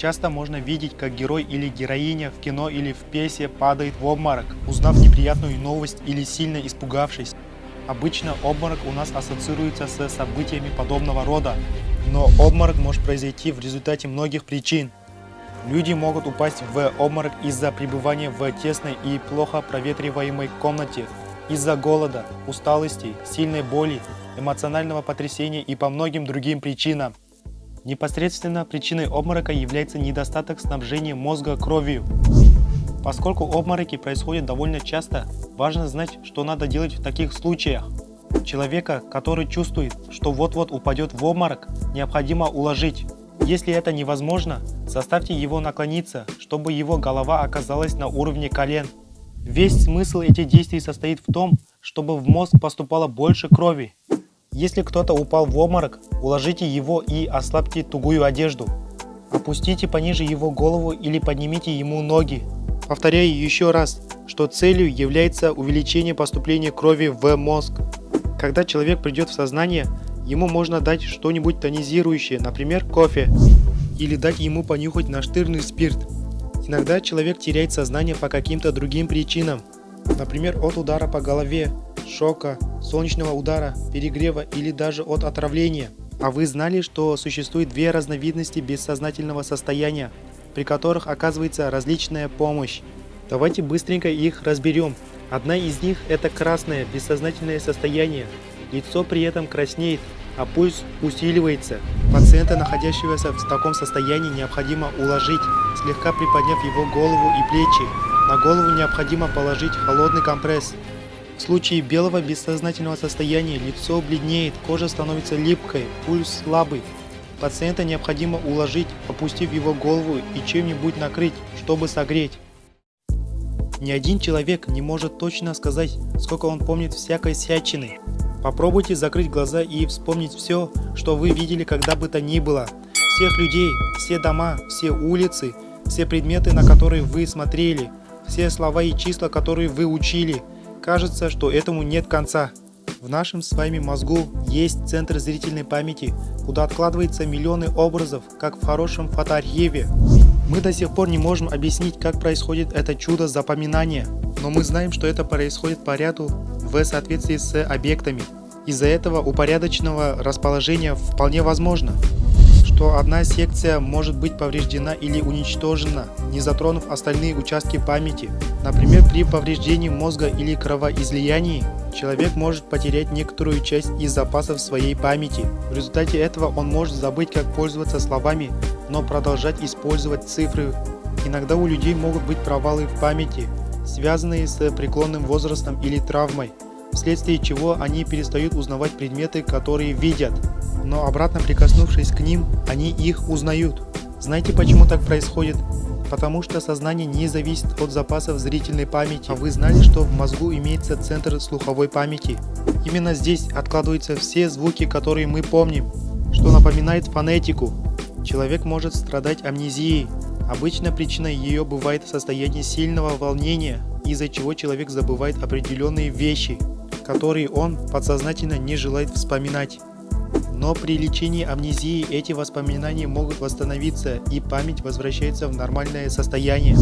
Часто можно видеть, как герой или героиня в кино или в пьесе падает в обморок, узнав неприятную новость или сильно испугавшись. Обычно обморок у нас ассоциируется с событиями подобного рода, но обморок может произойти в результате многих причин. Люди могут упасть в обморок из-за пребывания в тесной и плохо проветриваемой комнате, из-за голода, усталости, сильной боли, эмоционального потрясения и по многим другим причинам. Непосредственно причиной обморока является недостаток снабжения мозга кровью. Поскольку обмороки происходят довольно часто, важно знать, что надо делать в таких случаях. Человека, который чувствует, что вот-вот упадет в обморок, необходимо уложить. Если это невозможно, заставьте его наклониться, чтобы его голова оказалась на уровне колен. Весь смысл этих действий состоит в том, чтобы в мозг поступало больше крови. Если кто-то упал в обморок, уложите его и ослабьте тугую одежду. Опустите пониже его голову или поднимите ему ноги. Повторяю еще раз, что целью является увеличение поступления крови в мозг. Когда человек придет в сознание, ему можно дать что-нибудь тонизирующее, например, кофе, или дать ему понюхать наштырный спирт. Иногда человек теряет сознание по каким-то другим причинам, например, от удара по голове, шока, солнечного удара, перегрева или даже от отравления. А вы знали, что существует две разновидности бессознательного состояния, при которых оказывается различная помощь? Давайте быстренько их разберем. Одна из них это красное бессознательное состояние. Лицо при этом краснеет, а пульс усиливается. Пациента, находящегося в таком состоянии, необходимо уложить, слегка приподняв его голову и плечи. На голову необходимо положить холодный компресс. В случае белого бессознательного состояния лицо бледнеет, кожа становится липкой, пульс слабый. Пациента необходимо уложить, опустив его голову и чем-нибудь накрыть, чтобы согреть. Ни один человек не может точно сказать, сколько он помнит всякой всячины. Попробуйте закрыть глаза и вспомнить все, что вы видели когда бы то ни было. Всех людей, все дома, все улицы, все предметы, на которые вы смотрели, все слова и числа, которые вы учили – Кажется, что этому нет конца. В нашем с вами мозгу есть центр зрительной памяти, куда откладывается миллионы образов, как в хорошем фотоархиве. Мы до сих пор не можем объяснить, как происходит это чудо запоминания, но мы знаем, что это происходит по ряду в соответствии с объектами. Из-за этого упорядоченного расположения вполне возможно, что одна секция может быть повреждена или уничтожена, не затронув остальные участки памяти. Например, при повреждении мозга или кровоизлиянии человек может потерять некоторую часть из запасов своей памяти. В результате этого он может забыть, как пользоваться словами, но продолжать использовать цифры. Иногда у людей могут быть провалы в памяти, связанные с преклонным возрастом или травмой, вследствие чего они перестают узнавать предметы, которые видят, но обратно прикоснувшись к ним, они их узнают. Знаете почему так происходит? Потому что сознание не зависит от запасов зрительной памяти. А вы знали, что в мозгу имеется центр слуховой памяти? Именно здесь откладываются все звуки, которые мы помним, что напоминает фонетику. Человек может страдать амнезией. Обычно причиной ее бывает состояние сильного волнения, из-за чего человек забывает определенные вещи, которые он подсознательно не желает вспоминать. Но при лечении амнезии эти воспоминания могут восстановиться и память возвращается в нормальное состояние.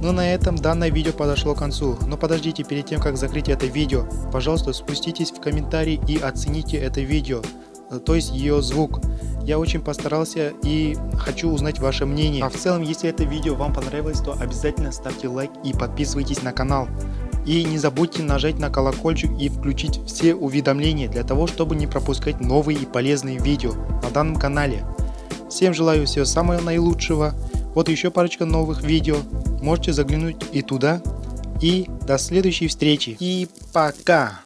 Ну на этом данное видео подошло к концу, но подождите перед тем как закрыть это видео, пожалуйста спуститесь в комментарии и оцените это видео, э, то есть ее звук. Я очень постарался и хочу узнать ваше мнение. А в целом, если это видео вам понравилось, то обязательно ставьте лайк и подписывайтесь на канал. И не забудьте нажать на колокольчик и включить все уведомления для того, чтобы не пропускать новые и полезные видео на данном канале. Всем желаю всего самого наилучшего. Вот еще парочка новых видео. Можете заглянуть и туда. И до следующей встречи. И пока.